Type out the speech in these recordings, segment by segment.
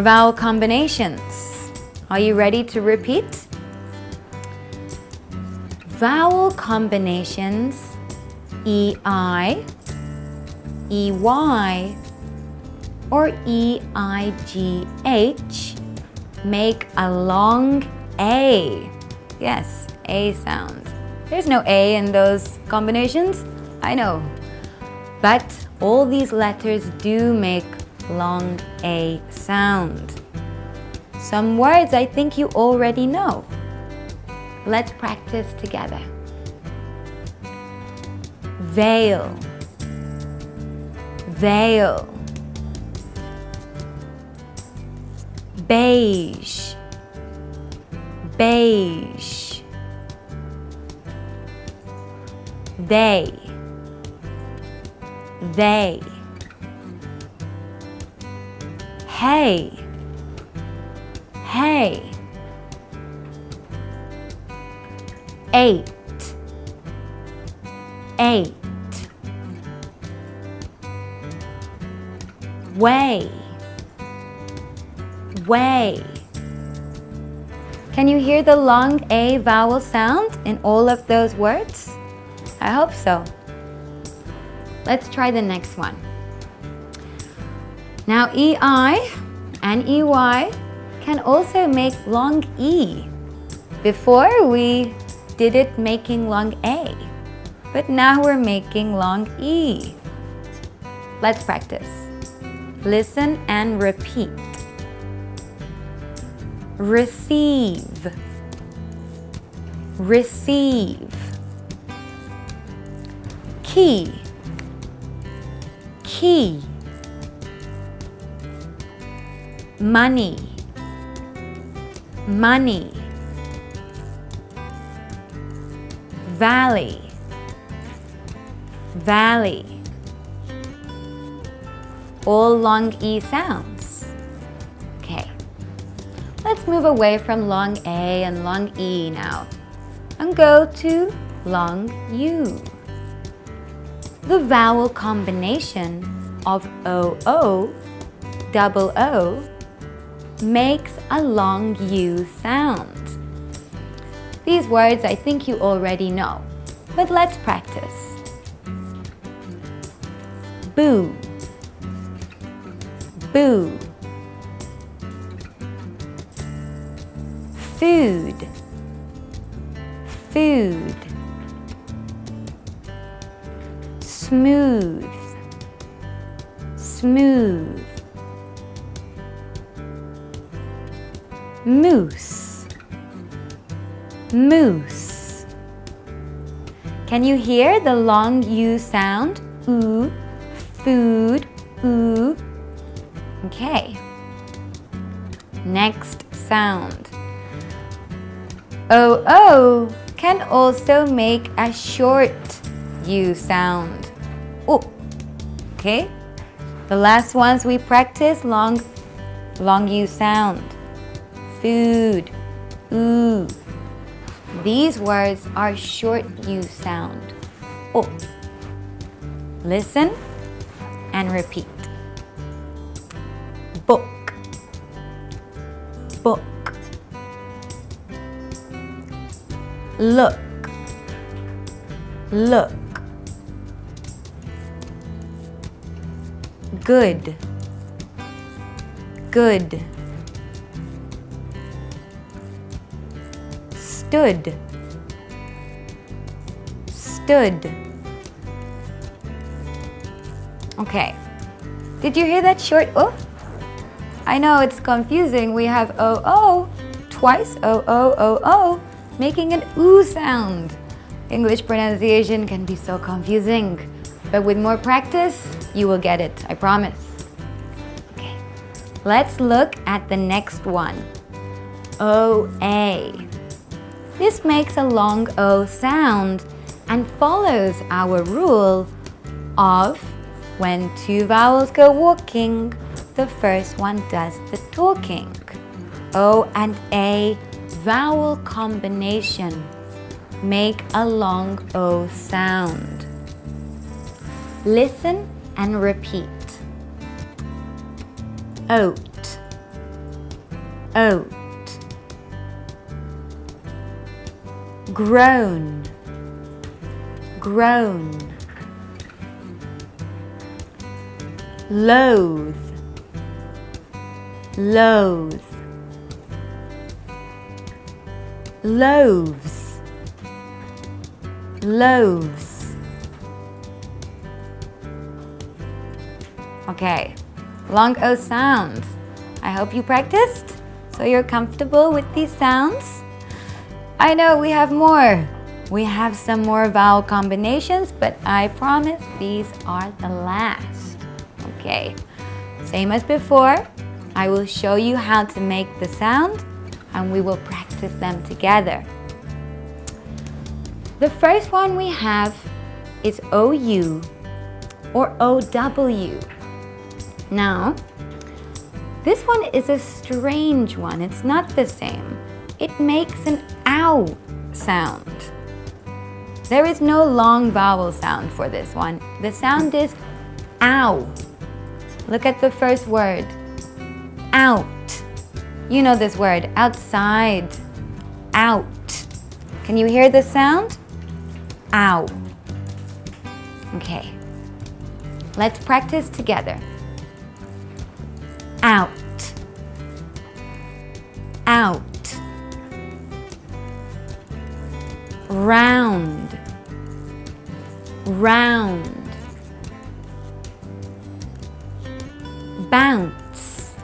Vowel combinations. Are you ready to repeat? Vowel combinations EI, EY, or EIGH make a long A. Yes, A sound. There's no A in those combinations, I know. But all these letters do make long A sound. Some words I think you already know. Let's practice together. Veil, veil. Beige, beige. They, they. Hey, hey. Eight, eight. Way, way. Can you hear the long A vowel sound in all of those words? I hope so. Let's try the next one. Now EI and EY can also make long E. Before we did it making long A, but now we're making long E. Let's practice. Listen and repeat. Receive, receive. Key, key. Money, money. Valley, valley. All long E sounds. Okay. Let's move away from long A and long E now and go to long U. The vowel combination of OO, double O, makes a long U sound. These words I think you already know, but let's practice. Boo, boo. Food, food. Smooth, smooth. Moose, moose. Can you hear the long U sound? Ooh, food, ooh. Okay. Next sound. OO can also make a short U sound. Oh, okay. The last ones we practice long, long U sound. Food, ooh. These words are short U sound. Oh. Listen and repeat. Book, book. Look, look. Good, good. Stood, stood. Okay. Did you hear that short O? I know it's confusing. We have O-O twice, O-O-O-O, making an oo sound. English pronunciation can be so confusing, but with more practice, you will get it, I promise. Okay, let's look at the next one. O-A. This makes a long O sound and follows our rule of when two vowels go walking, the first one does the talking. O and A vowel combination make a long O sound. Listen and repeat. Oat, oat grown grown loathe. Loathe. Loaves loaves okay. Long O sounds. I hope you practiced so you're comfortable with these sounds I know we have more we have some more vowel combinations but I promise these are the last okay same as before I will show you how to make the sound and we will practice them together. The first one we have is OU or OW. Now, this one is a strange one. It's not the same. It makes an ow sound. There is no long vowel sound for this one. The sound is ow. Look at the first word. Out. You know this word, outside, out. Can you hear the sound? Ow. Okay. Let's practice together. Out. Round. Bounce.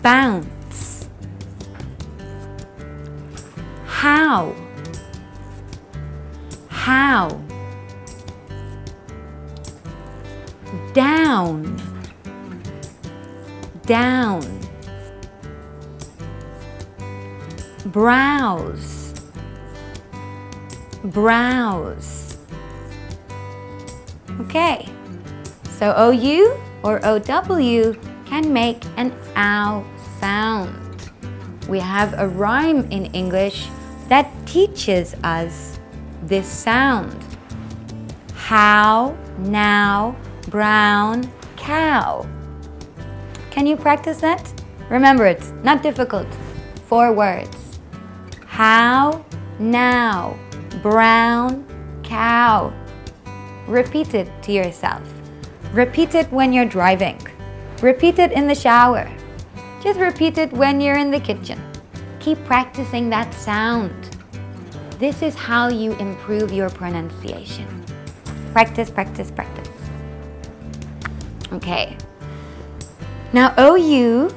Bounce. How? How? Down. Down. Browse. Browse okay so OU or OW can make an ow sound. We have a rhyme in English that teaches us this sound. How, now, brown, cow. Can you practice that? Remember it's not difficult. Four words. How, now, brown, cow. Repeat it to yourself. Repeat it when you're driving. Repeat it in the shower. Just repeat it when you're in the kitchen. Keep practicing that sound. This is how you improve your pronunciation. Practice, practice, practice. Okay. Now OU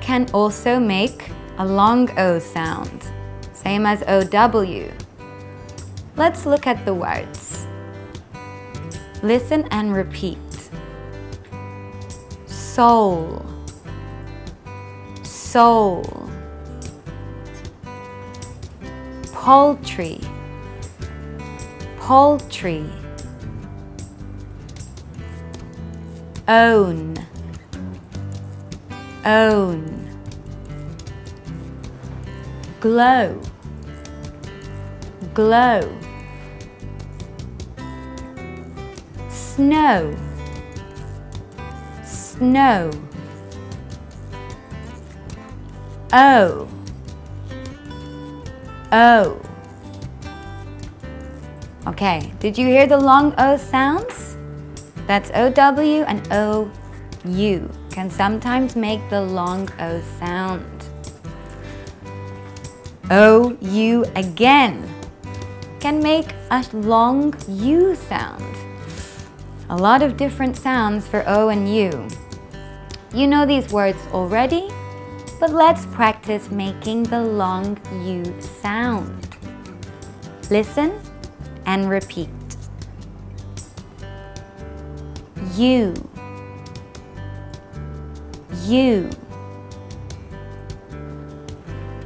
can also make a long O sound, same as OW. Let's look at the words. Listen and repeat. Soul, soul, poultry, poultry, own, own, glow, glow, snow, snow. O. O. Okay, did you hear the long O sounds? That's OW and OU can sometimes make the long O sound. OU again can make a long U sound. A lot of different sounds for O and U. You know these words already, but let's practice making the long U sound. Listen and repeat. U, U,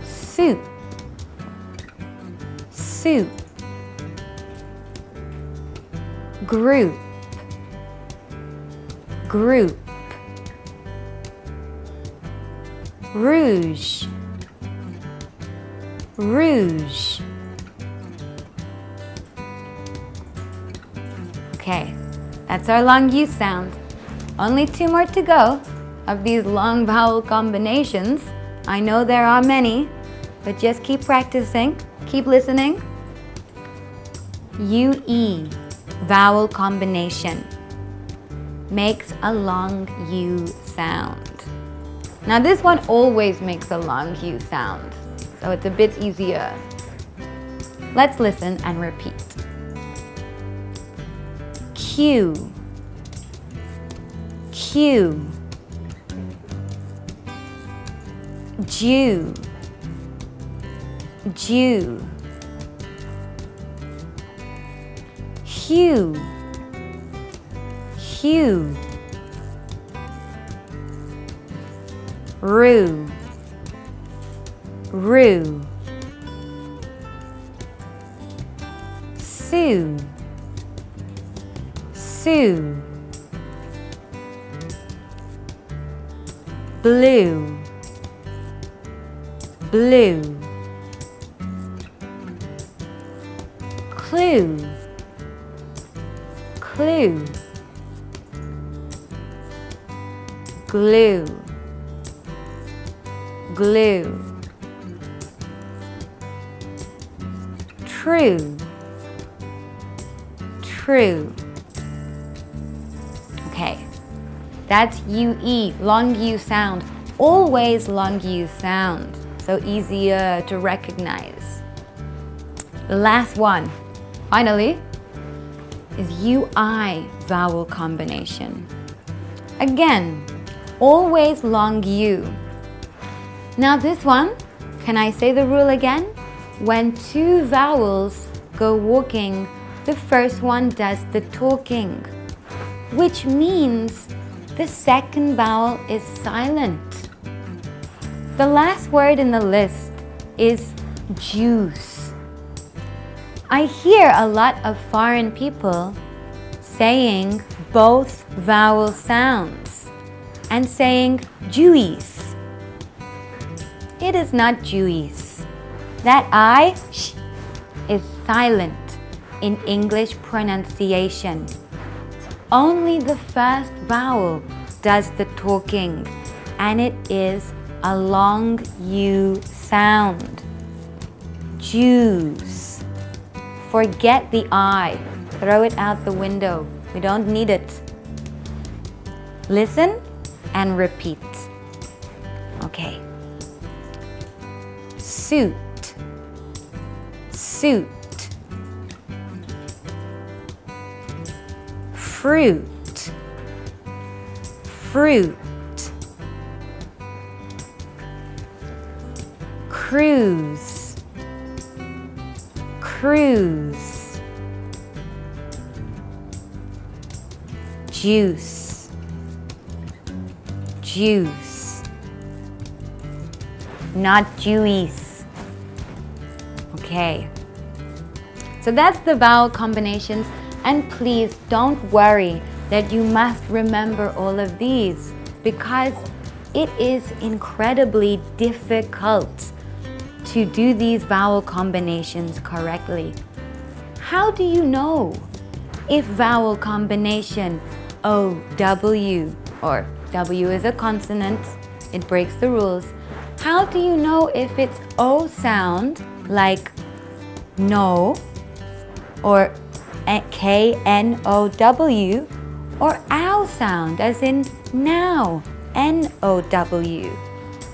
soup, soup, group, group. rouge, rouge. Okay, that's our long U sound. Only two more to go. of these long vowel combinations. I know there are many, but just keep practicing, keep listening. UE, vowel combination, makes a long U sound. Now this one always makes a long U sound, so it's a bit easier. Let's listen and repeat. Q, Q, Jew, Jew, Hue, Hue, Rue, Rue, Sue, Sue, Blue, Blue, Clue, Clue, Glue, Glue, True, True. Okay, that's UE, long U sound. Always long U sound, so easier to recognize. Last one, finally, is UI vowel combination. Again, always long U. Now this one, can I say the rule again? When two vowels go walking, the first one does the talking, which means the second vowel is silent. The last word in the list is juice. I hear a lot of foreign people saying both vowel sounds and saying juice. It is not juice. That I sh, is silent in English pronunciation. Only the first vowel does the talking and it is a long U sound. Jews. Forget the I. Throw it out the window. We don't need it. Listen and repeat. Okay. Suit. Suit. Fruit. Fruit. Cruise. Cruise. Juice. Juice. Not juice. Okay. So that's the vowel combinations and please don't worry that you must remember all of these because it is incredibly difficult to do these vowel combinations correctly. How do you know if vowel combination O, W, or W is a consonant, it breaks the rules. How do you know if it's O sound like no or K-N-O-W or ow sound as in now, N-O-W.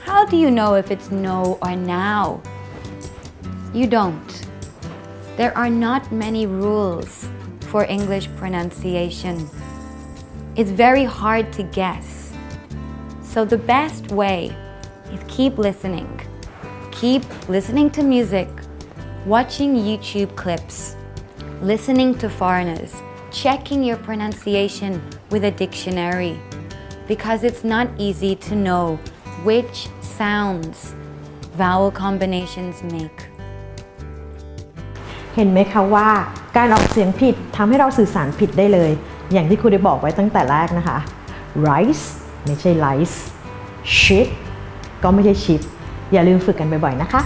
How do you know if it's no or now? You don't. There are not many rules for English pronunciation. It's very hard to guess. So the best way is keep listening. Keep listening to music, watching YouTube clips, listening to foreigners, checking your pronunciation with a dictionary because it's not easy to know which sounds vowel combinations make. เห็นไหมคะว่าการออกเสียงผิดทำให้เราสื่อสารผิดได้เลย อย่างที่ครูได้บอกไว้ตั้งแต่แรกนะคะ rice ไม่ใช่ไลฟ์ชิปก็ไม่ใช่ชิปอย่าลืมฝึกกันบ่อยๆนะคะ